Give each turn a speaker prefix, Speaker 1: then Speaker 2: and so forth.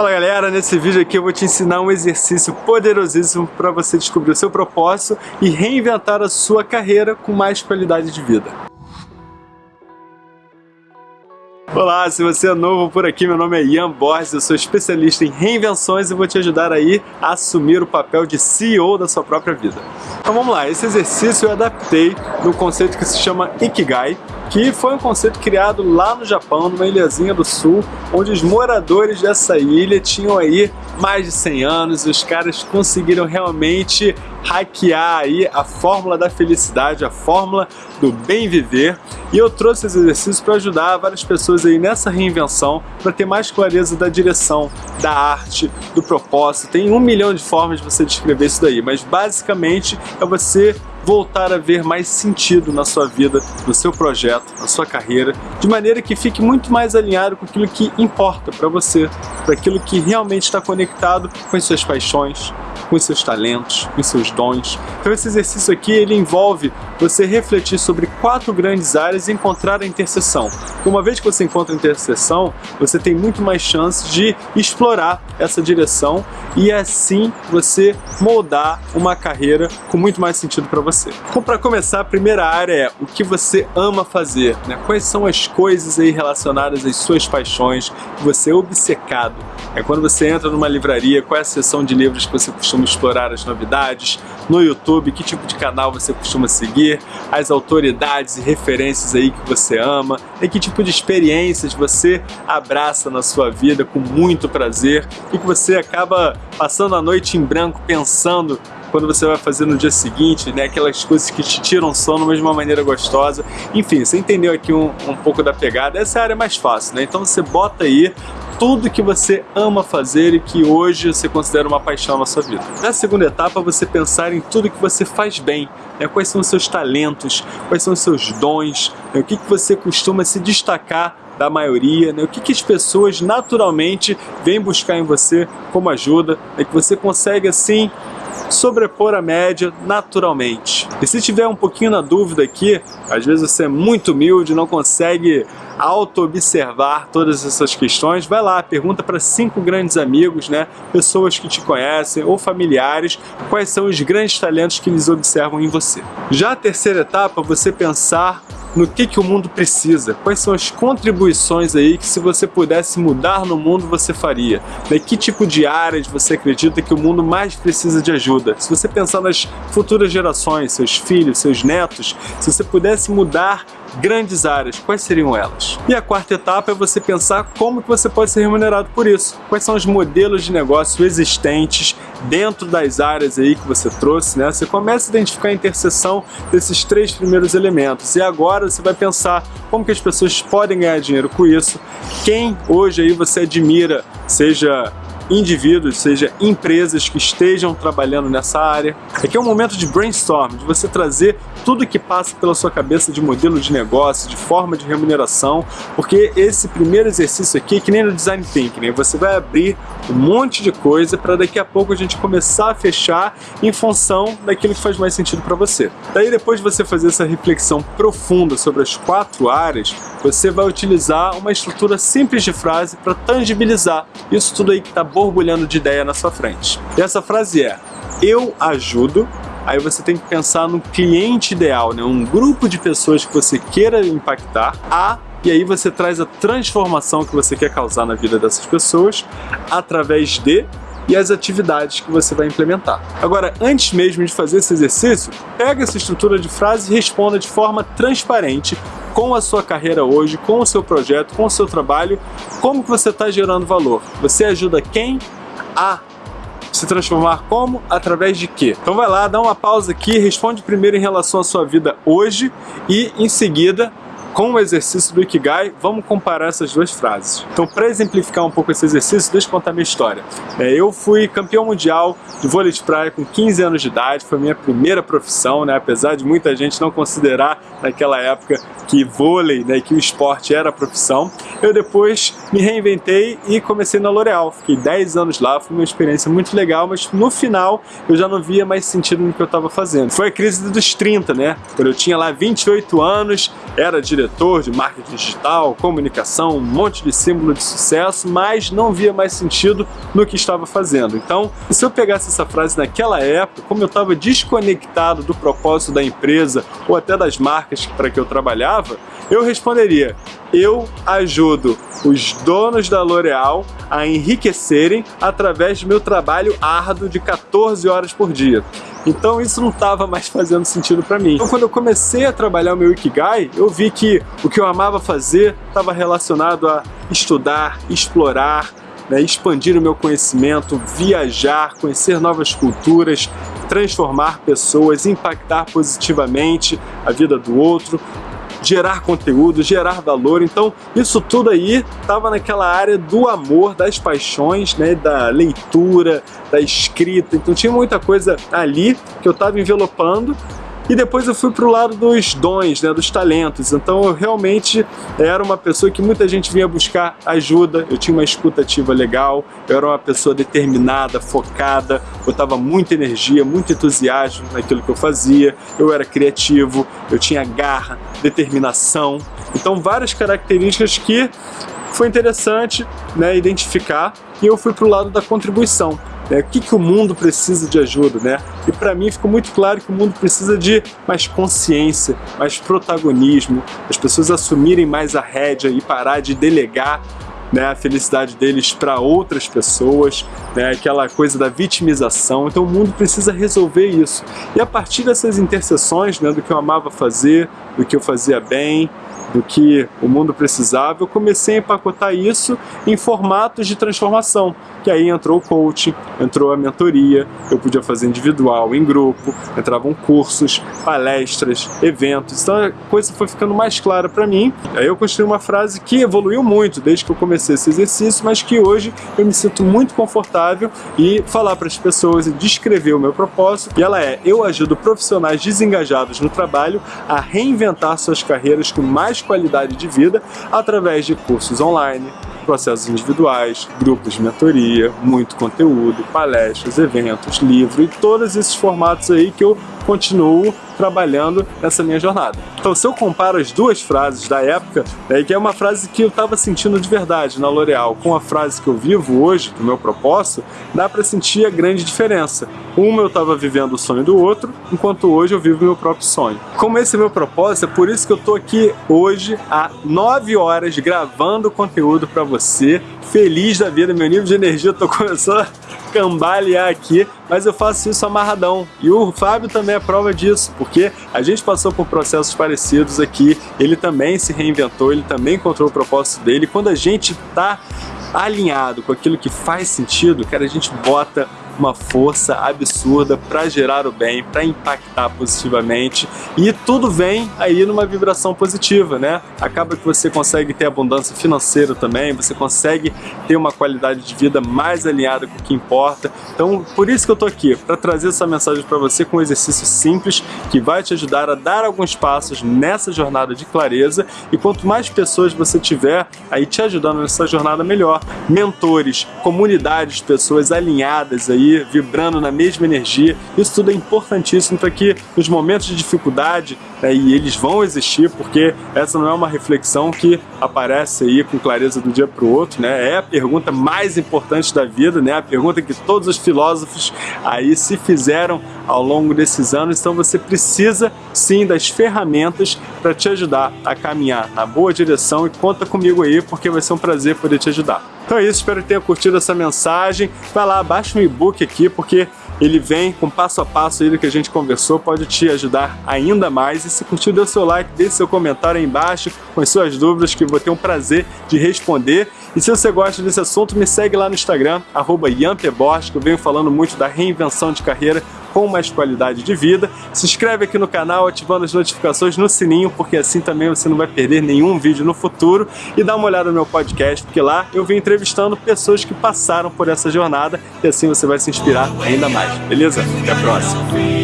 Speaker 1: Fala galera, nesse vídeo aqui eu vou te ensinar um exercício poderosíssimo para você descobrir o seu propósito e reinventar a sua carreira com mais qualidade de vida. Olá, se você é novo por aqui, meu nome é Ian Borges, eu sou especialista em reinvenções e vou te ajudar aí a assumir o papel de CEO da sua própria vida. Então vamos lá, esse exercício eu adaptei no conceito que se chama Ikigai, que foi um conceito criado lá no Japão, numa ilhazinha do sul, onde os moradores dessa ilha tinham aí mais de 100 anos e os caras conseguiram realmente hackear aí a fórmula da felicidade, a fórmula do bem viver. E eu trouxe esse exercício para ajudar várias pessoas aí nessa reinvenção, para ter mais clareza da direção, da arte, do propósito. Tem um milhão de formas de você descrever isso daí, mas basicamente é você voltar a ver mais sentido na sua vida, no seu projeto, na sua carreira, de maneira que fique muito mais alinhado com aquilo que importa para você, para aquilo que realmente está conectado com as suas paixões, com seus talentos, com seus dons. Então esse exercício aqui ele envolve você refletir sobre quatro grandes áreas e encontrar a interseção. Uma vez que você encontra a interseção, você tem muito mais chance de explorar essa direção e assim você moldar uma carreira com muito mais sentido para você. Então para começar, a primeira área é o que você ama fazer, né? quais são as coisas aí relacionadas às suas paixões que você é obcecado. É quando você entra numa livraria, qual é a seção de livros que você costuma explorar as novidades, no YouTube, que tipo de canal você costuma seguir, as autoridades e referências aí que você ama, e que tipo de experiências você abraça na sua vida com muito prazer e que você acaba passando a noite em branco pensando quando você vai fazer no dia seguinte, né? Aquelas coisas que te tiram sono, mas de uma maneira gostosa. Enfim, você entendeu aqui um, um pouco da pegada. Essa é área mais fácil, né? Então você bota aí tudo que você ama fazer e que hoje você considera uma paixão na sua vida. Na segunda etapa, você pensar em tudo que você faz bem, né? quais são os seus talentos, quais são os seus dons, né? o que, que você costuma se destacar da maioria, né? o que, que as pessoas naturalmente vêm buscar em você como ajuda, é que você consegue assim sobrepor a média naturalmente. E se tiver um pouquinho na dúvida aqui, às vezes você é muito humilde, não consegue auto-observar todas essas questões, vai lá, pergunta para cinco grandes amigos, né, pessoas que te conhecem ou familiares, quais são os grandes talentos que eles observam em você. Já a terceira etapa, você pensar no que, que o mundo precisa, quais são as contribuições aí que se você pudesse mudar no mundo você faria, né? que tipo de áreas você acredita que o mundo mais precisa de ajuda. Se você pensar nas futuras gerações, seus filhos, seus netos, se você pudesse mudar grandes áreas, quais seriam elas? E a quarta etapa é você pensar como que você pode ser remunerado por isso. Quais são os modelos de negócio existentes dentro das áreas aí que você trouxe, né? Você começa a identificar a interseção desses três primeiros elementos e agora você vai pensar como que as pessoas podem ganhar dinheiro com isso, quem hoje aí você admira, seja indivíduos, seja empresas que estejam trabalhando nessa área. Aqui é um momento de brainstorm, de você trazer tudo que passa pela sua cabeça de modelo de negócio, de forma de remuneração, porque esse primeiro exercício aqui é que nem no Design Thinking, né? você vai abrir um monte de coisa para daqui a pouco a gente começar a fechar em função daquilo que faz mais sentido para você. Daí depois de você fazer essa reflexão profunda sobre as quatro áreas, você vai utilizar uma estrutura simples de frase para tangibilizar isso tudo aí que está borbulhando de ideia na sua frente. E essa frase é, eu ajudo aí você tem que pensar no cliente ideal, né? um grupo de pessoas que você queira impactar, a e aí você traz a transformação que você quer causar na vida dessas pessoas através de e as atividades que você vai implementar. Agora, antes mesmo de fazer esse exercício, pega essa estrutura de frase e responda de forma transparente com a sua carreira hoje, com o seu projeto, com o seu trabalho, como que você está gerando valor. Você ajuda quem a se transformar como? Através de quê? Então vai lá, dá uma pausa aqui, responde primeiro em relação à sua vida hoje e em seguida com o exercício do Ikigai, vamos comparar essas duas frases. Então, para exemplificar um pouco esse exercício, deixa eu contar minha história. É, eu fui campeão mundial de vôlei de praia com 15 anos de idade, foi minha primeira profissão, né? apesar de muita gente não considerar naquela época que vôlei, né, que o esporte era a profissão. Eu depois me reinventei e comecei na L'Oréal. Fiquei 10 anos lá, foi uma experiência muito legal, mas no final eu já não via mais sentido no que eu estava fazendo. Foi a crise dos 30, né? Quando eu tinha lá 28 anos, era diretor de marketing digital, comunicação, um monte de símbolo de sucesso, mas não via mais sentido no que estava fazendo. Então, se eu pegasse essa frase naquela época, como eu estava desconectado do propósito da empresa ou até das marcas para que eu trabalhava, eu responderia, eu ajudo os donos da L'Oréal a enriquecerem através do meu trabalho árduo de 14 horas por dia. Então isso não estava mais fazendo sentido para mim. Então quando eu comecei a trabalhar o meu Ikigai, eu vi que o que eu amava fazer estava relacionado a estudar, explorar, né, expandir o meu conhecimento, viajar, conhecer novas culturas, transformar pessoas, impactar positivamente a vida do outro, gerar conteúdo, gerar valor. Então, isso tudo aí estava naquela área do amor, das paixões, né, da leitura, da escrita. Então, tinha muita coisa ali que eu estava envelopando e depois eu fui para o lado dos dons, né, dos talentos. Então eu realmente era uma pessoa que muita gente vinha buscar ajuda, eu tinha uma escutativa legal, eu era uma pessoa determinada, focada, botava muita energia, muito entusiasmo naquilo que eu fazia, eu era criativo, eu tinha garra, determinação. Então várias características que foi interessante né, identificar e eu fui para o lado da contribuição. Né? O que, que o mundo precisa de ajuda, né? E para mim ficou muito claro que o mundo precisa de mais consciência, mais protagonismo, as pessoas assumirem mais a rédea e parar de delegar né, a felicidade deles para outras pessoas, né, aquela coisa da vitimização. Então o mundo precisa resolver isso. E a partir dessas interseções, né, do que eu amava fazer, do que eu fazia bem, do que o mundo precisava, eu comecei a empacotar isso em formatos de transformação, que aí entrou o coaching, entrou a mentoria, eu podia fazer individual, em grupo, entravam cursos, palestras, eventos, então a coisa foi ficando mais clara para mim. Aí eu construí uma frase que evoluiu muito desde que eu comecei esse exercício, mas que hoje eu me sinto muito confortável e falar para as pessoas e descrever o meu propósito, e ela é, eu ajudo profissionais desengajados no trabalho a reinventar suas carreiras com mais qualidade de vida através de cursos online, processos individuais, grupos de mentoria, muito conteúdo, palestras, eventos, livro e todos esses formatos aí que eu continuo trabalhando nessa minha jornada. Então se eu comparo as duas frases da época, é que é uma frase que eu estava sentindo de verdade na L'Oréal, com a frase que eu vivo hoje, do meu propósito, dá para sentir a grande diferença. Uma eu estava vivendo o sonho do outro, enquanto hoje eu vivo meu próprio sonho. Como esse é meu propósito, é por isso que eu estou aqui hoje há 9 horas gravando conteúdo para você, feliz da vida, meu nível de energia estou começando a cambalear aqui, mas eu faço isso amarradão. E o Fábio também é prova disso, porque a gente passou por processos parecidos aqui, ele também se reinventou, ele também encontrou o propósito dele. Quando a gente está alinhado com aquilo que faz sentido, cara, a gente bota uma força absurda para gerar o bem, para impactar positivamente e tudo vem aí numa vibração positiva, né? Acaba que você consegue ter abundância financeira também, você consegue ter uma qualidade de vida mais alinhada com o que importa. Então, por isso que eu tô aqui, para trazer essa mensagem para você com um exercício simples que vai te ajudar a dar alguns passos nessa jornada de clareza e quanto mais pessoas você tiver aí te ajudando nessa jornada melhor, mentores, comunidades, pessoas alinhadas aí vibrando na mesma energia. Isso tudo é importantíssimo para que nos momentos de dificuldade, né, e eles vão existir, porque essa não é uma reflexão que aparece aí com clareza do dia para o outro, né? É a pergunta mais importante da vida, né? A pergunta que todos os filósofos aí se fizeram ao longo desses anos. Então você precisa sim das ferramentas para te ajudar a caminhar na boa direção e conta comigo aí, porque vai ser um prazer poder te ajudar. Então é isso, espero que tenha curtido essa mensagem. Vai lá, baixa o e-book aqui, porque ele vem com passo a passo aí do que a gente conversou, pode te ajudar ainda mais. E se curtiu, dê seu like, deixe seu comentário aí embaixo com as suas dúvidas, que eu vou ter um prazer de responder. E se você gosta desse assunto, me segue lá no Instagram, arroba que eu venho falando muito da reinvenção de carreira com mais qualidade de vida. Se inscreve aqui no canal ativando as notificações no sininho, porque assim também você não vai perder nenhum vídeo no futuro. E dá uma olhada no meu podcast, porque lá eu venho entrevistando pessoas que passaram por essa jornada e assim você vai se inspirar ainda mais, beleza? Até a próxima!